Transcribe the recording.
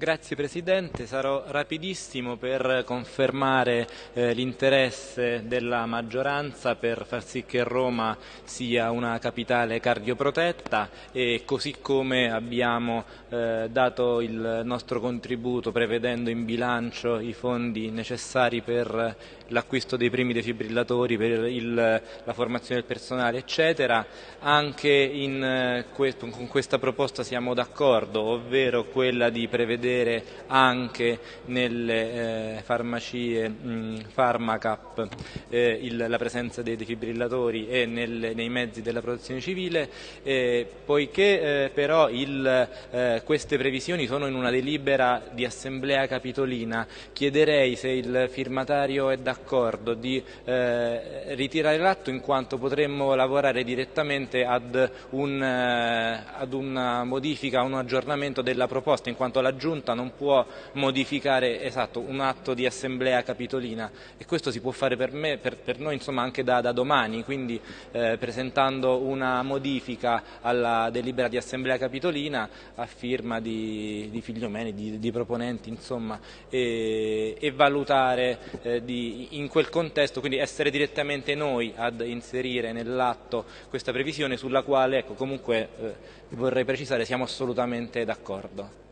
Grazie Presidente, sarò rapidissimo per confermare eh, l'interesse della maggioranza per far sì che Roma sia una capitale cardioprotetta e così come abbiamo eh, dato il nostro contributo prevedendo in bilancio i fondi necessari per l'acquisto dei primi defibrillatori, per il, la formazione del personale eccetera, anche in, eh, con questa proposta siamo d'accordo, ovvero quella di prevedere vedere anche nelle eh, farmacie mh, Pharmacap eh, il, la presenza dei defibrillatori e nel, nei mezzi della protezione civile, eh, poiché eh, però il, eh, queste previsioni sono in una delibera di assemblea capitolina, chiederei se il firmatario è d'accordo di eh, ritirare l'atto in quanto potremmo lavorare direttamente ad, un, ad una modifica, un aggiornamento della proposta, in quanto la Giunta Giunta non può modificare esatto, un atto di assemblea capitolina e questo si può fare per, me, per, per noi insomma, anche da, da domani, quindi eh, presentando una modifica alla delibera di assemblea capitolina a firma di, di Figliomeni, di, di proponenti insomma, e, e valutare eh, di, in quel contesto, quindi essere direttamente noi ad inserire nell'atto questa previsione sulla quale ecco, comunque eh, vorrei precisare siamo assolutamente d'accordo.